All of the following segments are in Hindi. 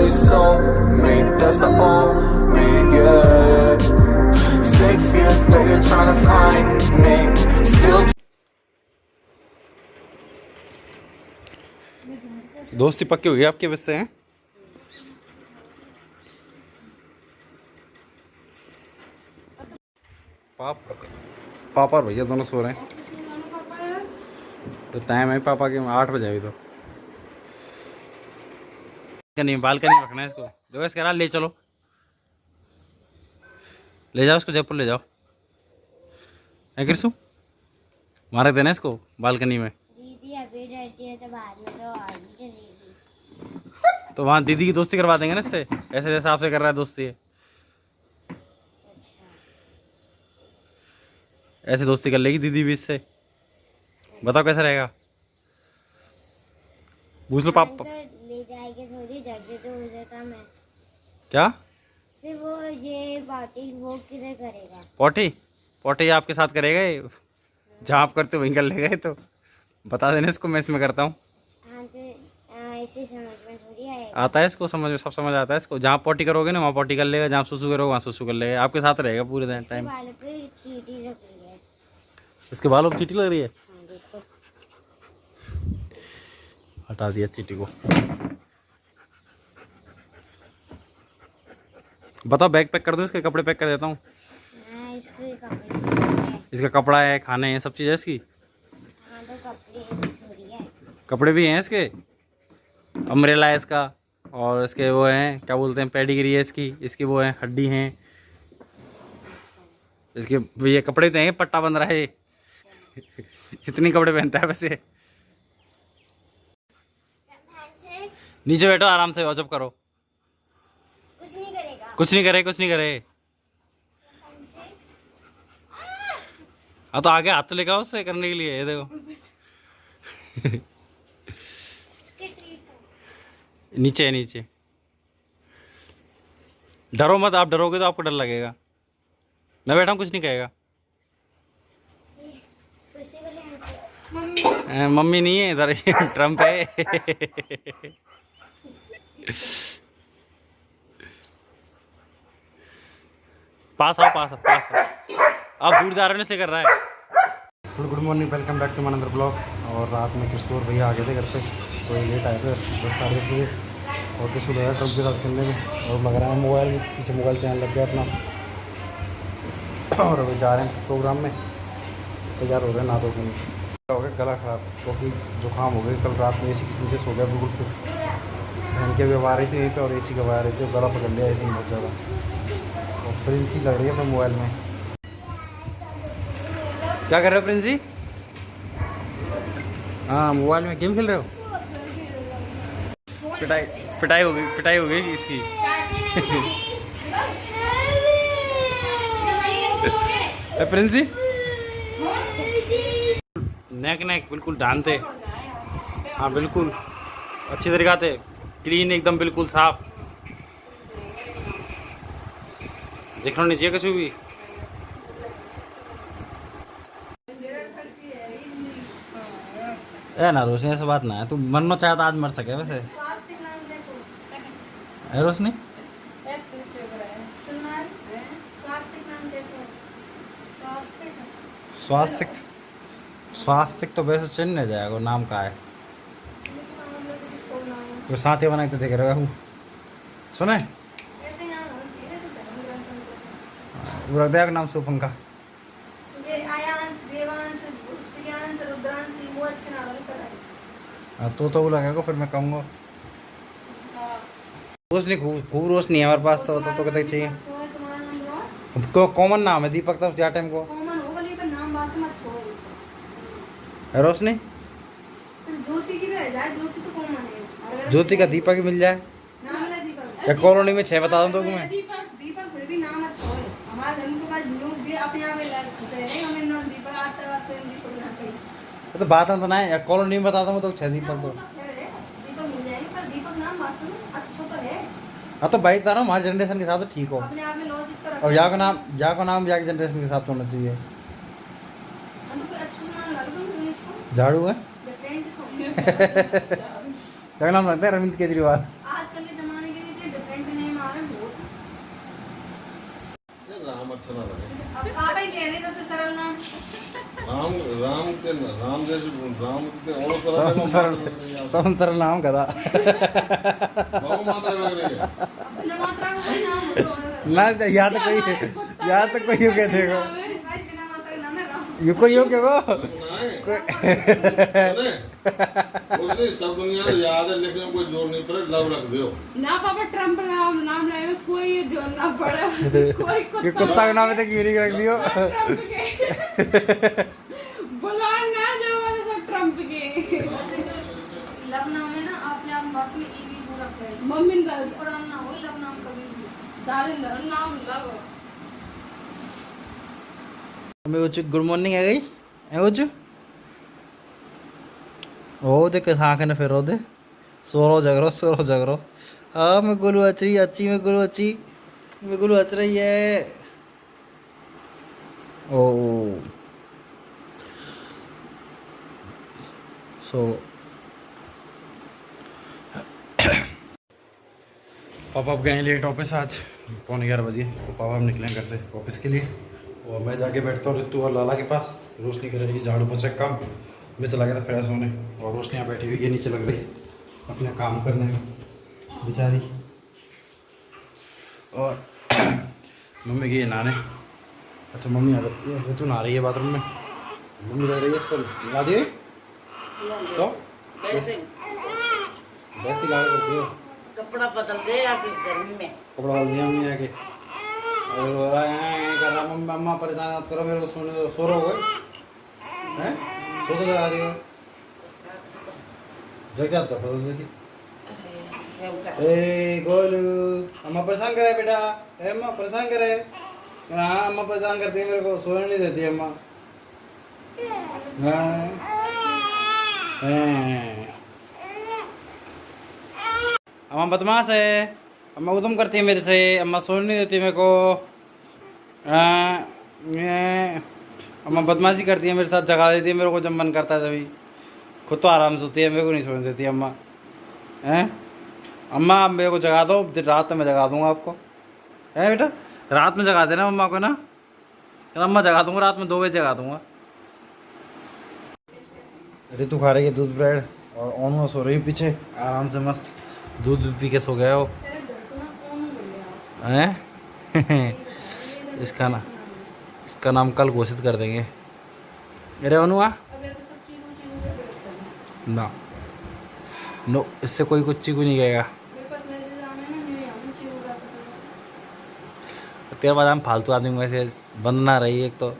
you sold me, that's the only, yeah Six years later trying to find me Still दोस्ती पक्की हुई आपके वजह से हैं पाप पापा और भैया दोनों सो रहे हैं तो टाइम है पापा के आठ बजे अभी तो बालकनी बालकनी रखना है इसको। देखो इसके रहा ले चलो। ले जाओ इसको जयपुर ले जाओ। है कृष्ण मारे देना इसको बालकनी में। है तो तो तो वहाँ दीदी की दोस्ती करवा देंगे ना इससे? ऐसे जैसे आपसे कर रहा है दोस्ती। है अच्छा। ऐसे दोस्ती कर लेगी दीदी भी इससे। बताओ कैसा रहेगा? पूछ लो हम पापा। तो जाएँगे थोड़ी जगह तो उधर का मैं। क्या? फिर वो ये बाटी वो किधर करेगा? पॉटी? पॉटी आपके साथ करेगा ये? जहाँ आप करते वहीं कर लेगा तो? बता देना इसको मैं इसमें करता हूँ। हाँ तो आता है इसको समझ में सब समझ आता है इसको। जहाँ पॉटी करोगे ना वहाँ पॉटी कर लेगा जहाँ सुसु करोगे वहाँ सुसु कर लेगा। आपके साथ रहेगा पूरे दिन टाइम है। इसके बालों पर चीटी लग रही है? हाँ हटा दिया चीटी को। बताओ बैग पैक कर दो इसके कपड़े पैक कर देता हूँ? इसके कपड़े है खाने हैं सब चीज़ है इसकी? हाँ तो कपड़े है कपड़े भी हैं इसके? अम्ब्रेला है इसका और इसके वो हैं क्या बोलते हैं पेडिग्री है इसकी इसकी वो है हड्डी हैं। इसके ये कपड़े तो हैं पट्टा बंद रहा है। इतनी कपड़े पहनता है वैसे। नीचे बैठो आराम से वॉचअप करो। कुछ नहीं करे कुछ नहीं करे। हाँ तो आगे हाथ लेगा उससे करने के लिए ये देखो। नीचे है नीचे। डरो मत आप डरोगे तो आपको डर लगेगा। मैं बैठा हूँ कुछ नहीं कहेगा। मम्मी। नहीं है इधर ट्रंप है। पास आओ पास आओ पास आओ। आप दूर जा रहे हो इसलिए कर रहा है। Good good morning welcome back to मनंदर blog और रात में किशोर भैया आ गए थे घर पे तो लेट आए थे, दस साढ़े दस बजे। और किशोर भैया ट्रंप के साथ खेलने में और लग रहा है मोबाइल पीछे मोबाइल चैनल लग गया अपना। और अभी जा रहे हैं प्रोग्राम में। तैयार हो रहे हैं ना, दो दिन। हो गया, गला ख़राब, क्योंकि जुकाम हो गया कल रात में ए सी के नीचे सो गया, बिल्कुल फिक्स बहन के भी आ रही थी यहीं पे और ए सी का आ रही थी गला पकड़ लिया ए सी बहुत ज़्यादा। प्रिंसी लग रही है अपने मोबाइल में। क्या कर रहे हो प्रिंस? जी हाँ मोबाइल में गेम खेल रहे हो? पिटाई पिटाई हो गई पिटाई हो गई इसकी। प्रिंस? जी नेक नेक बिल्कुल डांते हाँ बिल्कुल। अच्छी तरीका से क्लीन एकदम बिल्कुल साफ़। देखना नहीं चाहिए कुछ भी। ए ना रोशनी ऐसा बात ना है। तू मरना चाहता आज मर सके वैसे। है रोशनी? स्वास्तिक? स्वास्तिक तो वैसे चिन्ह नहीं जाएगा नाम का है। तो साथी बना के देख रहे हो। सुने? वो रख देगा नाम सुपन का हाँ, तो तो वो लगेगा फिर मैं कहूँगा। रोशनी खूब खूब रोशनी है हमारे पास तो तो, तो कहते चाहिए? तो कॉमन नाम है दीपक तो जा टाइम को? है रोशनी? ज्योति की तो है। अगर ज्योति का दीपक ही मिल जाए या कॉलोनी में छः बता दूँ तो मैं दीपक दीपक फिर भी नाम अच्छा है हमारे तो पास लोग भी अपने आप लग खुश हमें नाम दीपक आते आते दीपक ना कहीं तो बात तो ना है या कॉलोनी में बताता हूँ तो छः दीपक तो तो। दीपक मिल जाएँगे पर दीपक नाम वास्तव में अच्छा तो है। हाँ तो भाई तारा हमारे जनरेशन के हिसाब से ठीक हो। अपने आप में लॉजिक तो और यहाँ का नाम यहाँ का नाम यहाँ के जनरेशन के हिसाब से होना चाहिए। तो अच्छा झाड़ू है? क्या नाम लगता है अरविंद केजरीवाल आजकल के जमाने के भी अच्छा ना लगे अब आप ही कह रहे सबसे सरल नाम राम राम के राम जैसे राम के और सब सरल सब सरल नाम कदा बहु मात्रा लग रही है अब बिना मात्रा का कोई नाम हो तो ना यहाँ तो कोई यहाँ तो कोई यूँ कह देगा। का है यू कोई यूँ कह वो सुने सब दुनिया को याद है लिखने कोई ज़ोर नहीं पड़े लव रख दो ना पापा ट्रंप नाम नाम लाए कोई जोड़ना पड़ा। कोई कुत्ता कुत्ता का नाम है तो कीड़ी रख दियो। बुलान ना जो वाले सब ट्रंप के। लव नाम है ना आपने आप बस में ई भी पूरा करें। मम्मी दा और नाम ना हो लव नाम कभी भी नाम लव मैं वो गुड मॉर्निंग है गई? है वो ओ दे के आँख ने फिर दे सोरो जगरो सोरो जगरो। हाँ मैं गुलू अच रही अच्छी, मैं गुलू अच्छी। मैं गुलू अच रही है। ओ। सो। पापा अब गए लेट ऑफ़िस आज। पौने ग्यारह बजे। तो पापा हम निकले घर से ऑफ़िस के लिए। और मैं जाके बैठता हूँ रितु और लाला के पास। रोशनी कर रही झाड़ू पोछा काम। मैं चला गया था फ्रेश होने। और रोशनी यहाँ बैठी हुई है नीचे लग रही है। अपने काम करने में बेचारी। और मम्मी गई नहाने अच्छा मम्मी आ गई है। ऋतु नहा रही है बाथरूम में? मम्मी रह रही है इस पर। ला दिए। तो? वैसे ला करती हो। कपड़ा बदल दे गर्मी में। कपड़ा डाल दिया मम्मी आके। और रो रहा है कर रहा मम्मी परेशान मत करो मेरे को सोने सो रहे हो गए? हैं? सो तो जगा दियो जग जाता बदल देती ए गोलू अम्मा परेशान करे बेटा। ए अम्मा परेशान करे हाँ। अम्मा परेशान करती है मेरे को सोने नहीं देती अम्मा। हाँ अम्मा बदमाश है। अम्मा उदम करती है मेरे से। अम्मा सोने नहीं देती मेरे को। हाँ, मैं- अम्मा बदमाशी करती है मेरे साथ जगा देती है मेरे को जब मन करता है तभी। खुद तो आराम से सोती है मेरे को नहीं सोने देती अम्मा। हैं? अम्मा आप मेरे को जगा दो रात में मैं जगा दूँगा आपको। है बेटा? रात में जगा देना अम्मा को ना। कहना अम्मा जगा दूँगा रात में दो बजे जगा दूँगा। ऋतु खा रही है दूध ब्रेड और ओनो सो रही है पीछे। आराम से मस्त दूध दूध पी के सो गया हो। हैं? इसका ना इसका नाम कल घोषित कर देंगे। अरे अनुआ ना। नो, इससे कोई कुछ चीकू नहीं कहेगा। तेरे बाद हम फालतू आदमी में से बंद ना रही एक तो।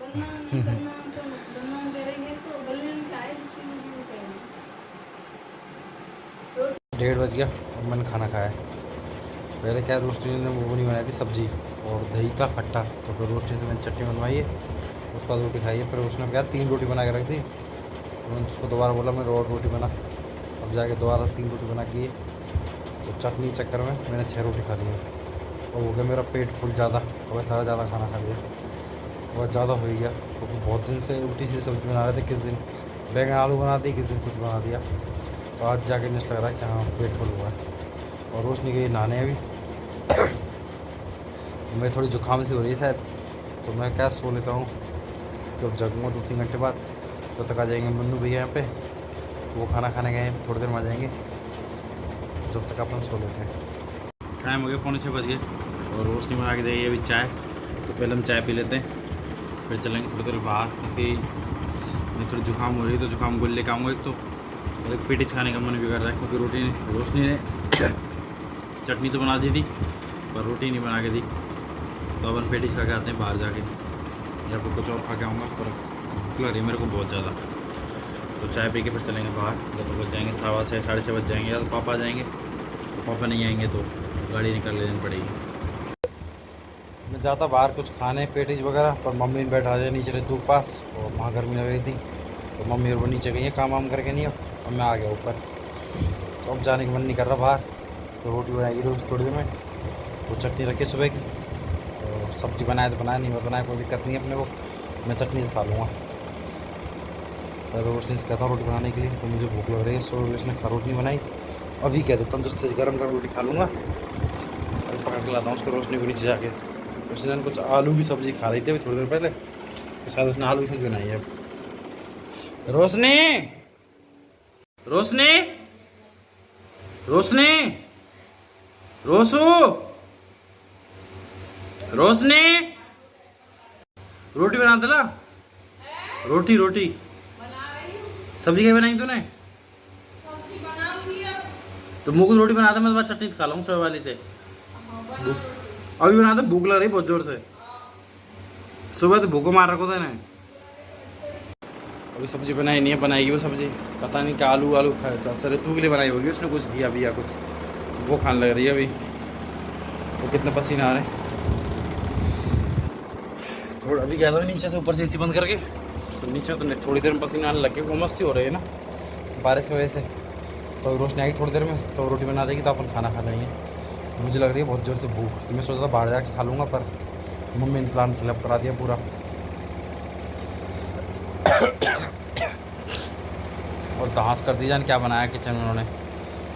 डेढ़ बज गया मैंने खाना खाया। पहले क्या रोस्टी ने वो नहीं बनाई थी, सब्ज़ी? और दही का खट्टा। तो फिर रोस्टी से मैंने चटनी बनवाई है। उसके बाद रोटी खाई है। फिर उसने क्या तीन रोटी बना के रख दी। तो मैंने उसको दोबारा बोला, मैं और रोटी बना। अब जाके दोबारा तीन रोटी बना की तो चटनी चक्कर में मैंने छः रोटी खा ली। और हो गया मेरा पेट फुल ज़्यादा। और सारा ज़्यादा खाना खा लिया। बहुत ज़्यादा हो गया। क्योंकि बहुत दिन से उल्टी सी सब्ज़ी बना रहे थे। किस दिन? बैंगन आलू बना दी किस दिन कुछ बना दिया। तो आज जाके मुझे लग रहा है कि हाँ पेट फुल हुआ है। और रोशनी गई नहाने अभी। मैं थोड़ी जुकाम सी हो रही है शायद। तो मैं क्या सो लेता हूँ? जब जगूँगा दो तीन घंटे बाद। तो तक आ जाएँगे मन्नू भैया यहाँ पे। वो खाना खाने गए, थोड़ी देर में आ जाएँगे। जब तक अपन सो लेते हैं। टाइम हो गया पौने छः बज गए। और रोशनी में आके देगी अभी चाय। तो पहले हम चाय पी लेते हैं। फिर चलेंगे थोड़ी देर बाहर, क्योंकि मैं थोड़ी जुकाम हो रही है तो जुकाम गोल लेके आऊँगा एक तो। और एक पेटिस खाने का मन भी कर रहा है, क्योंकि रोटी रोशनी ने चटनी तो बना दी थी, पर रोटी नहीं बना के दी। तो अपन पेटिस खा के आते हैं बाहर जाके। या फिर कुछ और खा के आऊँगा, पर भूख लग रही है मेरे को बहुत ज़्यादा। तो चाय पी के फिर चलेंगे बाहर। या तो बज जाएँगे, सवा छः, साढ़े छः बज जाएँगे। या तो पापा आ जाएँगे तो पापा नहीं आएँगे तो गाड़ी निकल लेनी पड़ेगी। मैं जाता बाहर कुछ खाने पेटीज वगैरह, पर मम्मी बैठा दिया नीचे ऋतु पास और वहाँ गर्मी लग रही थी तो मम्मी और वो नीचे गई है काम वाम करके नहीं अब। और मैं आ गया ऊपर। तो अब जाने का मन नहीं कर रहा बाहर। तो रोटी बनाएगी रोज थोड़ी देर में। वो चटनी रखी सुबह की। सब्ज़ी बनाए तो बनाए, नहीं मैं बनाए, कोई दिक्कत नहीं अपने को। मैं चटनी से खा लूँगा। रोशनी से कहता हूँ रोटी बनाने के लिए तो मुझे भूख लग रही है, सो उसने खा रोटी बनाई। अभी कह देता हूँ उससे गर्म गर्म रोटी खा लूँगा। अभी पकड़ के लाता हूँ उसको रोशनी को नीचे जाके। उसने कुछ आलू की सब्ज़ी खा रही थी अभी थोड़ी देर पहले। तो शायद उसने आलू की सब्ज़ी बनाई है। रोशनी! रोशनी! रोशनी! रोसू रोशनी, रोटी बना दला रोटी रोटी। सब्ज़ी क्या बनाई तूने? तो मुझको रोटी बना दे मैं तो चटनी खा लूँ सोए वाली थे अभी बना दे भूख लग रही बहुत ज़ोर से। सुबह तो भूखो मार रखो था ना अभी सब्ज़ी बनाई नहीं है, बनाएगी वो सब्ज़ी। पता नहीं क्या आलू आलू खाए तो। अक्सर तू के लिए बनाई होगी, उसने कुछ दिया भी या कुछ। वो खाने लग रही है अभी। वो कितना पसीना आ रहा है। थोड़ा अभी गया था नीचे से ऊपर से एसी बंद करके। तो नीचे तो थोड़ी देर में पसीना आने लग वो मस्ती हो रही है ना। बारिश की वजह से। तो रोशनी आएगी थोड़ी देर में तो रोटी बना देगी तो अपन खाना खा लेंगे। मुझे लग रही है बहुत ज़ोर से भूख। तो मैं सोचा था बाहर जाके खा लूँगा, पर मम्मी ने प्लान फिलअप करा दिया पूरा। और दास कर दी जान, क्या बनाया किचन में उन्होंने।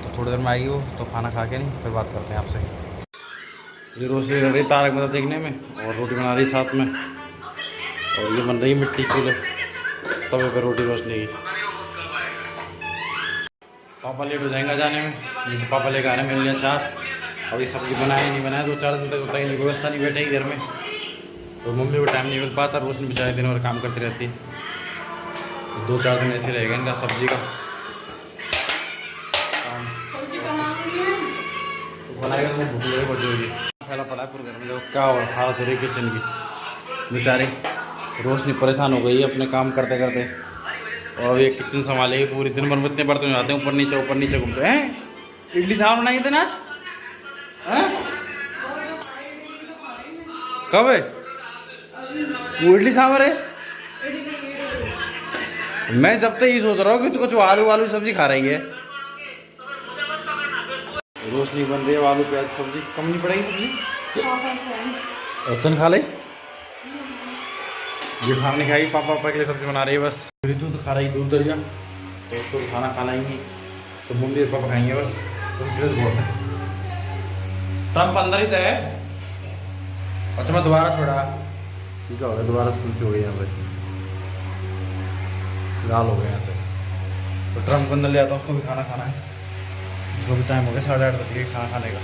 तो थोड़ी देर में आएगी वो तो खाना खा के नहीं, फिर बात करते हैं आपसे। ये रोशनी रह रही तारक मेहता देखने में, और रोटी बना रही साथ में। और ये बन रही मिट्टी चूल्हे। तवे पे रोटी रोशनी। की पापा लेट हो जाएँगे जाने में। तो पापा लेकर आ रहे हैं मेरे लिए चार। अभी सब्ज़ी बनाए नहीं बनाए दो चार दिन तक होता ही व्यवस्था नहीं बैठेगी घर में। तो मम्मी को टाइम नहीं मिल पाता रोशनी बेचारे दिन और काम करती रहती। तो दो चार दिन ऐसे रहेगा इनका सब्ज़ी का। तो बनाएगा तो भूख की पड़ा है पूरे घर में देखो क्या हालत हो रही किचन की। बेचारे। रोशनी परेशान हो गई है अपने काम करते करते। और ये किचन संभालेगी पूरी दिन भर में इतने बर्तन हो जाते हैं ऊपर नीचे ऊपर नीचे घूमते हैं। इडली सांभर बनाई थे ना आज? हैं? कब है? वो इडली सांभर है? मैं जब तक ये सोच रहा हूँ कि कुछ आलू आलू सब्ज़ी खा रही है। रोशनी बन रही है आलू प्याज सब्ज़ी। कम नहीं पड़ेगी सब्ज़ी? रतन खा ले। ये खाना नहीं खाएगी पापा पापा के लिए सब्ज़ी बना रही है बस। फिर दूध खा रही दूध दरिया। तो उसको खाना खाना ही तो मम्मी और पापा खाएँगे बस। तो ड्रेस बहुत है। ट्रंप अंदर ही तो है अच्छा मैं दोबारा छोड़ा। ठीक है हो गया दोबारा स्कूल से हो गई यहाँ पे। लाल हो गए यहाँ से। तो ट्रंप के अंदर ले आता हूँ उसको भी खाना खाना है। उसको भी टाइम हो गया साढ़े आठ बज गए खाना खाने का